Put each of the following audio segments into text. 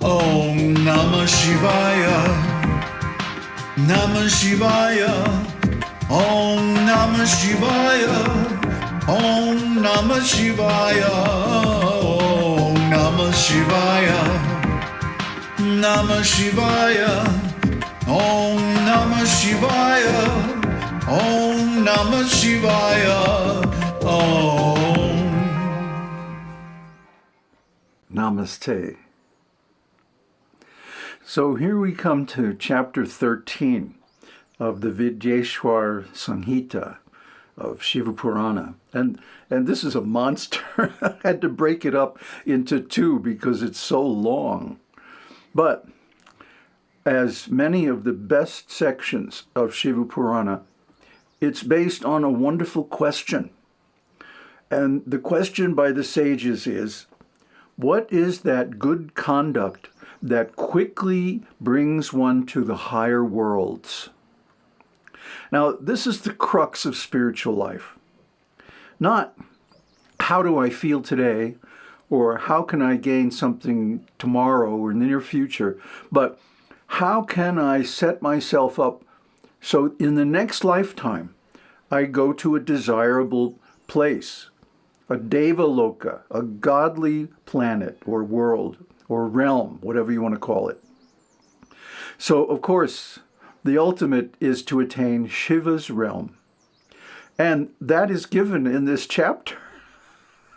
Om Namah Shivaya. Namah Shivaya. Om Namah Shivaya. Om Namah Shivaya. Om Namah Shivaya. Namah Shivaya. Om Namah Shivaya. Om Namah Shivaya. Om. Namaste. So here we come to chapter 13 of the Vidyeshwar Samhita of Shiva Purana. And, and this is a monster. I had to break it up into two because it's so long. But as many of the best sections of Shiva Purana, it's based on a wonderful question. And the question by the sages is, what is that good conduct that quickly brings one to the higher worlds? Now, this is the crux of spiritual life. Not how do I feel today or how can I gain something tomorrow or in the near future, but how can I set myself up so in the next lifetime I go to a desirable place, a Devaloka, a godly planet or world or realm, whatever you want to call it. So, of course, the ultimate is to attain Shiva's realm. And that is given in this chapter.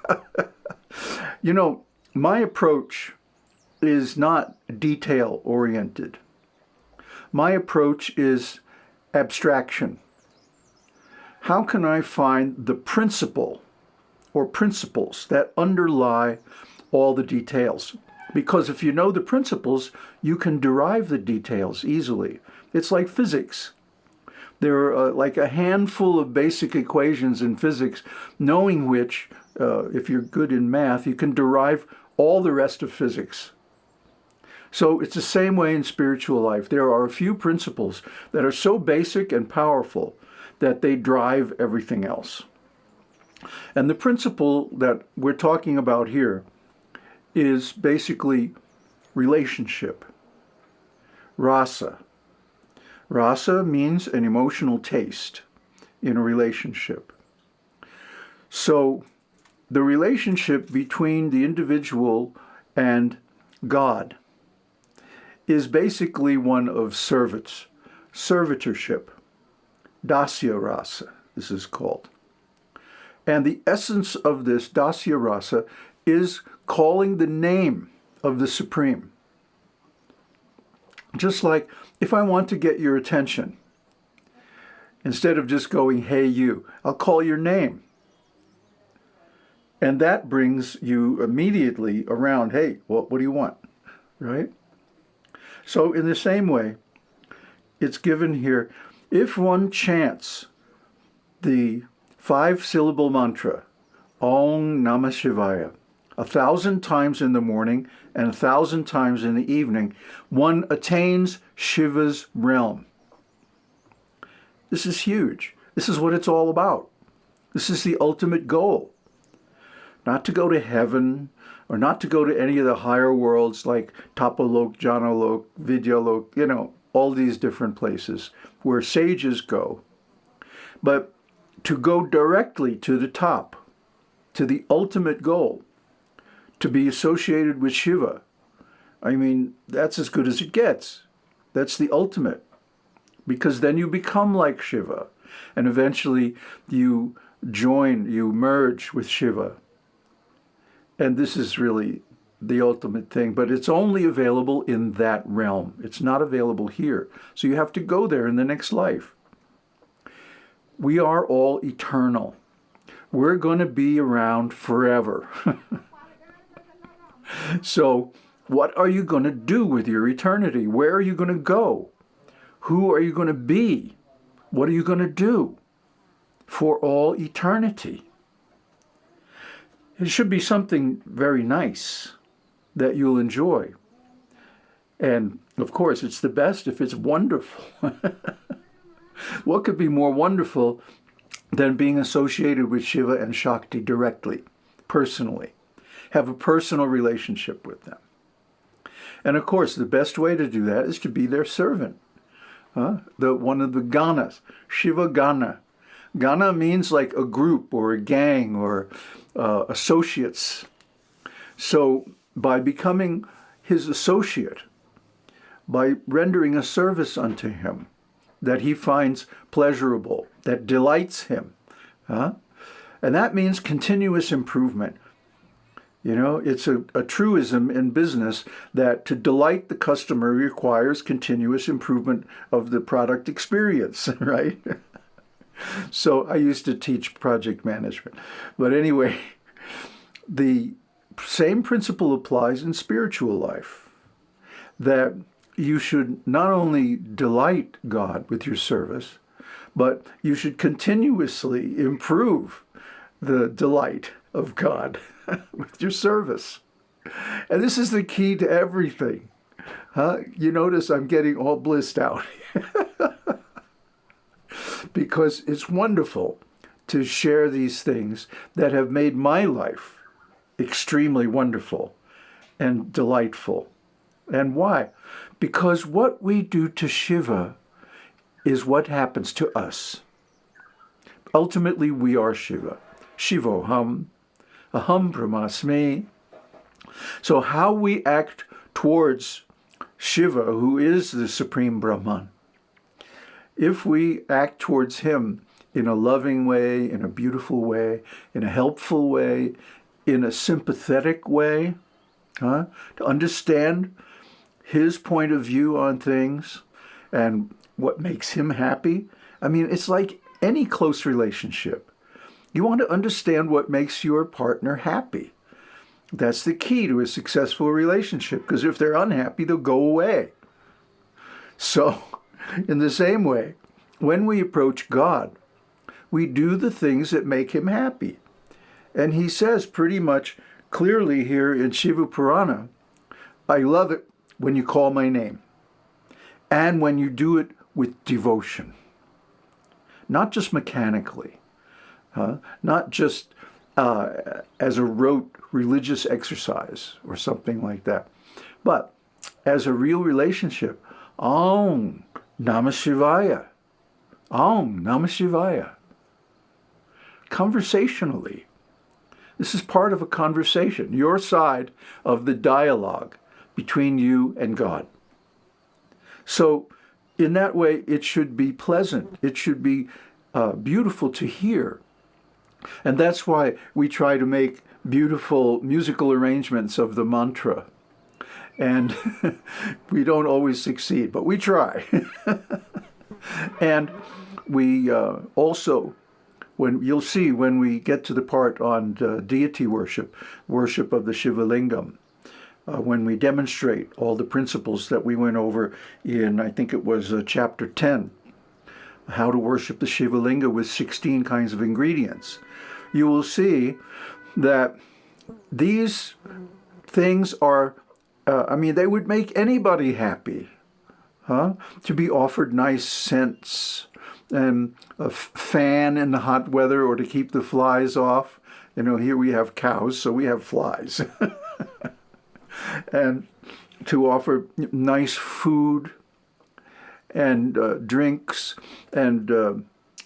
you know, my approach is not detail oriented. My approach is abstraction. How can I find the principle or principles that underlie all the details? Because if you know the principles, you can derive the details easily. It's like physics. There are uh, like a handful of basic equations in physics, knowing which, uh, if you're good in math, you can derive all the rest of physics. So it's the same way in spiritual life. There are a few principles that are so basic and powerful that they drive everything else. And the principle that we're talking about here is basically relationship, rasa. Rasa means an emotional taste in a relationship. So the relationship between the individual and God is basically one of service, servitorship, dasya rasa, this is called. And the essence of this dasya rasa is calling the name of the Supreme. Just like if I want to get your attention, instead of just going, hey, you, I'll call your name. And that brings you immediately around, hey, what, what do you want? Right? So in the same way, it's given here, if one chants the five-syllable mantra, Om Namah Shivaya, a thousand times in the morning and a thousand times in the evening, one attains Shiva's realm. This is huge. This is what it's all about. This is the ultimate goal. Not to go to heaven or not to go to any of the higher worlds like Tapalok, Janalok, Vidyalok, you know, all these different places where sages go, but to go directly to the top, to the ultimate goal to be associated with Shiva. I mean, that's as good as it gets. That's the ultimate. Because then you become like Shiva. And eventually you join, you merge with Shiva. And this is really the ultimate thing, but it's only available in that realm. It's not available here. So you have to go there in the next life. We are all eternal. We're going to be around forever. So what are you going to do with your eternity? Where are you going to go? Who are you going to be? What are you going to do for all eternity? It should be something very nice that you'll enjoy. And of course, it's the best if it's wonderful. what could be more wonderful than being associated with Shiva and Shakti directly, personally? Have a personal relationship with them. And of course, the best way to do that is to be their servant. Huh? The one of the ganas, Shiva Gana. Gana means like a group or a gang or uh, associates. So by becoming his associate, by rendering a service unto him that he finds pleasurable, that delights him, huh? and that means continuous improvement. You know, it's a, a truism in business that to delight the customer requires continuous improvement of the product experience, right? so I used to teach project management. But anyway, the same principle applies in spiritual life that you should not only delight God with your service, but you should continuously improve the delight of God with your service. And this is the key to everything. Huh? You notice I'm getting all blissed out. because it's wonderful to share these things that have made my life extremely wonderful and delightful. And why? Because what we do to Shiva is what happens to us. Ultimately, we are Shiva. Shivoham, Aham Brahmasmi. So how we act towards Shiva, who is the Supreme Brahman, if we act towards him in a loving way, in a beautiful way, in a helpful way, in a sympathetic way, huh? to understand his point of view on things and what makes him happy. I mean, it's like any close relationship. You want to understand what makes your partner happy. That's the key to a successful relationship because if they're unhappy, they'll go away. So, in the same way, when we approach God, we do the things that make him happy. And he says pretty much clearly here in Shiva Purana, I love it when you call my name and when you do it with devotion, not just mechanically, huh? not just uh, as a rote religious exercise or something like that, but as a real relationship. Om Namah Shivaya. Om Namah Shivaya. Conversationally. This is part of a conversation, your side of the dialogue between you and God. So in that way, it should be pleasant. It should be uh, beautiful to hear. And that's why we try to make beautiful musical arrangements of the mantra. And we don't always succeed, but we try. and we uh, also, when you'll see when we get to the part on uh, deity worship, worship of the Shiva Lingam, uh, when we demonstrate all the principles that we went over in, I think it was uh, chapter 10, how to worship the Shiva Linga with 16 kinds of ingredients, you will see that these things are, uh, I mean, they would make anybody happy huh? to be offered nice scents and a fan in the hot weather or to keep the flies off. You know, here we have cows, so we have flies. and to offer nice food and uh, drinks. And uh,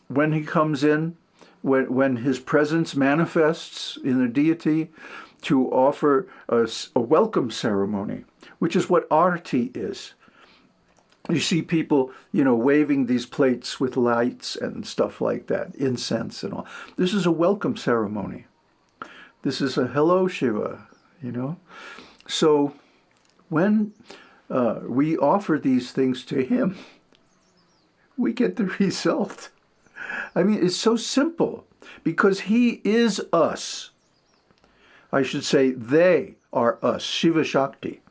when he comes in, when, when his presence manifests in the deity, to offer a, a welcome ceremony, which is what arti is you see people, you know, waving these plates with lights and stuff like that, incense and all. This is a welcome ceremony. This is a hello Shiva, you know. So when uh, we offer these things to him, we get the result. I mean, it's so simple because he is us. I should say they are us, Shiva Shakti.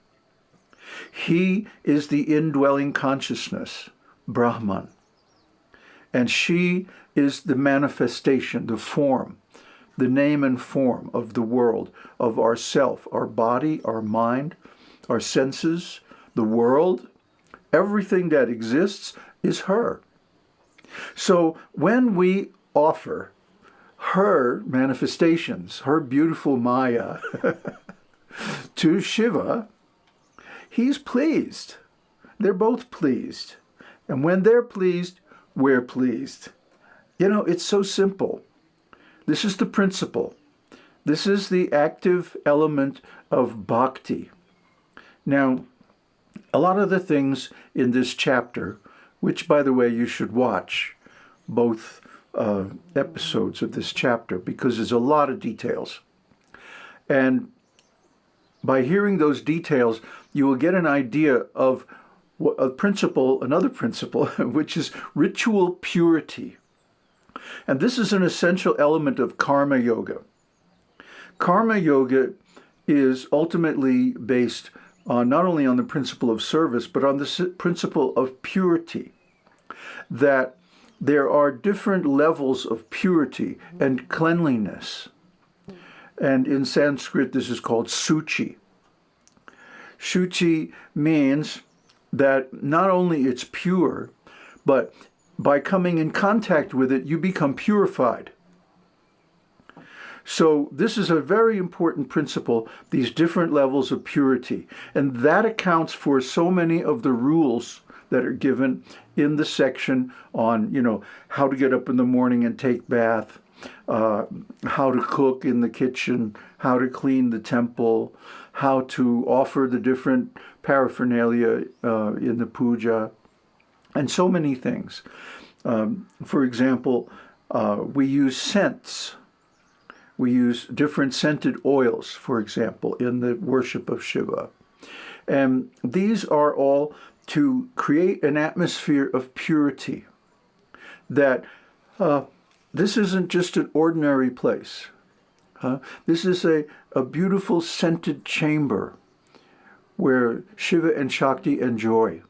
He is the indwelling consciousness, Brahman. And she is the manifestation, the form, the name and form of the world, of ourself, our body, our mind, our senses, the world. Everything that exists is her. So when we offer her manifestations, her beautiful Maya, to Shiva, he's pleased. They're both pleased. And when they're pleased, we're pleased. You know, it's so simple. This is the principle. This is the active element of bhakti. Now, a lot of the things in this chapter, which, by the way, you should watch both uh, episodes of this chapter because there's a lot of details. And by hearing those details, you will get an idea of a principle, another principle, which is ritual purity. And this is an essential element of karma yoga. Karma yoga is ultimately based on not only on the principle of service, but on the principle of purity. That there are different levels of purity and cleanliness. And in Sanskrit, this is called suchi. Shuchi means that not only it's pure, but by coming in contact with it, you become purified. So this is a very important principle, these different levels of purity. And that accounts for so many of the rules that are given in the section on, you know, how to get up in the morning and take bath, uh, how to cook in the kitchen, how to clean the temple, how to offer the different paraphernalia uh, in the puja, and so many things. Um, for example, uh, we use scents. We use different scented oils, for example, in the worship of Shiva. And these are all to create an atmosphere of purity. That uh, this isn't just an ordinary place. Huh? This is a, a beautiful scented chamber where Shiva and Shakti enjoy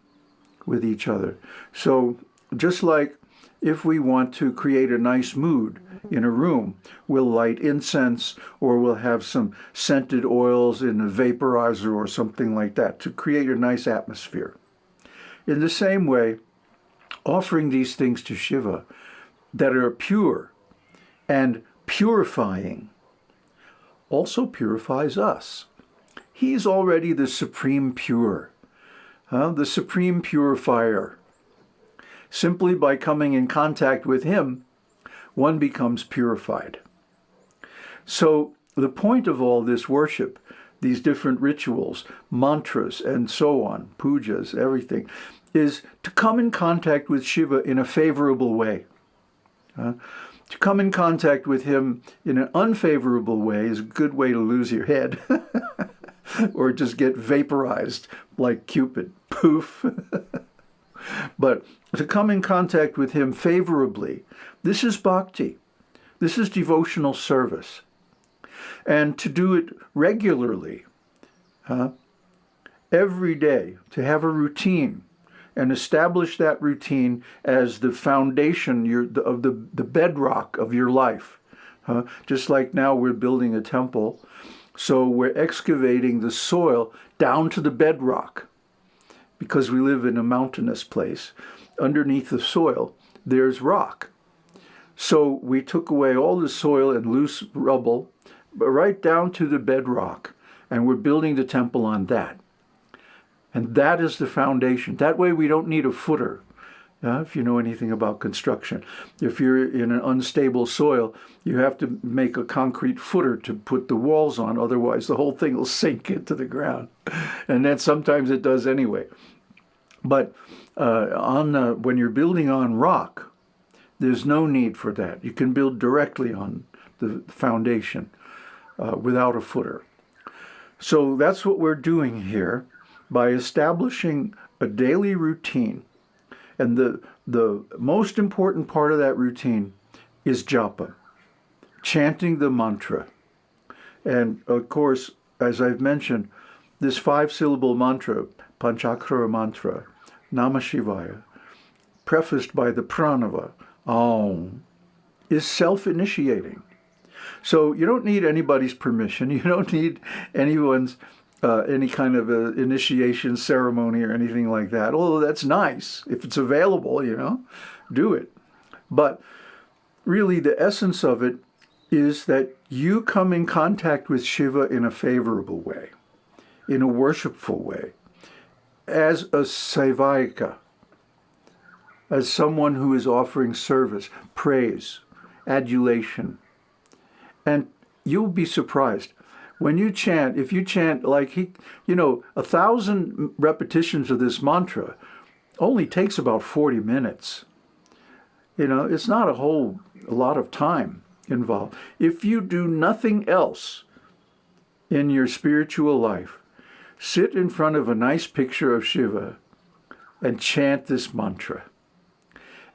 with each other. So just like if we want to create a nice mood in a room, we'll light incense or we'll have some scented oils in a vaporizer or something like that to create a nice atmosphere. In the same way, offering these things to Shiva that are pure and purifying also purifies us. He's already the supreme pure, the supreme purifier. Simply by coming in contact with him, one becomes purified. So the point of all this worship, these different rituals, mantras, and so on, pujas, everything, is to come in contact with Shiva in a favorable way. Uh, to come in contact with him in an unfavorable way is a good way to lose your head or just get vaporized like Cupid. Poof. but to come in contact with him favorably, this is bhakti. This is devotional service. And to do it regularly, huh? every day, to have a routine, and establish that routine as the foundation your, of the, the bedrock of your life. Uh, just like now we're building a temple, so we're excavating the soil down to the bedrock because we live in a mountainous place. Underneath the soil, there's rock. So we took away all the soil and loose rubble, right down to the bedrock, and we're building the temple on that. And that is the foundation. That way we don't need a footer, uh, if you know anything about construction. If you're in an unstable soil, you have to make a concrete footer to put the walls on, otherwise the whole thing will sink into the ground. And then sometimes it does anyway. But uh, on when you're building on rock, there's no need for that. You can build directly on the foundation uh, without a footer. So that's what we're doing here by establishing a daily routine. And the, the most important part of that routine is japa, chanting the mantra. And of course, as I've mentioned, this five-syllable mantra, Panchakshara mantra, Namah Shivaya, prefaced by the pranava, Om, is self-initiating. So you don't need anybody's permission. You don't need anyone's uh, any kind of a initiation ceremony or anything like that. Although that's nice. If it's available, you know, do it. But really the essence of it is that you come in contact with Shiva in a favorable way, in a worshipful way, as a Sevayika, as someone who is offering service, praise, adulation. And you'll be surprised. When you chant, if you chant like he, you know, a thousand repetitions of this mantra only takes about 40 minutes. You know, it's not a whole a lot of time involved. If you do nothing else in your spiritual life, sit in front of a nice picture of Shiva and chant this mantra.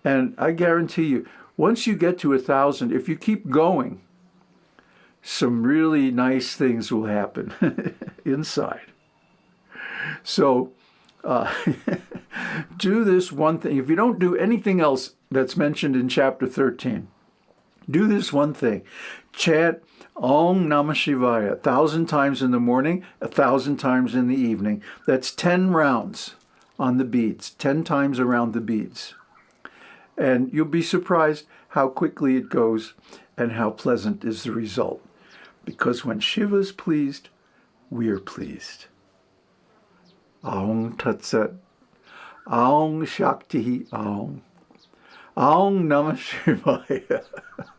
And I guarantee you, once you get to a thousand, if you keep going, some really nice things will happen inside. So uh, do this one thing. If you don't do anything else that's mentioned in chapter 13, do this one thing. Chant Om Namah Shivaya a thousand times in the morning, a thousand times in the evening. That's 10 rounds on the beads, 10 times around the beads. And you'll be surprised how quickly it goes and how pleasant is the result. Because when Shiva's pleased, we're pleased. Aung Tat Sat. Aung Shakti Aung. Aung Namah Shivaya.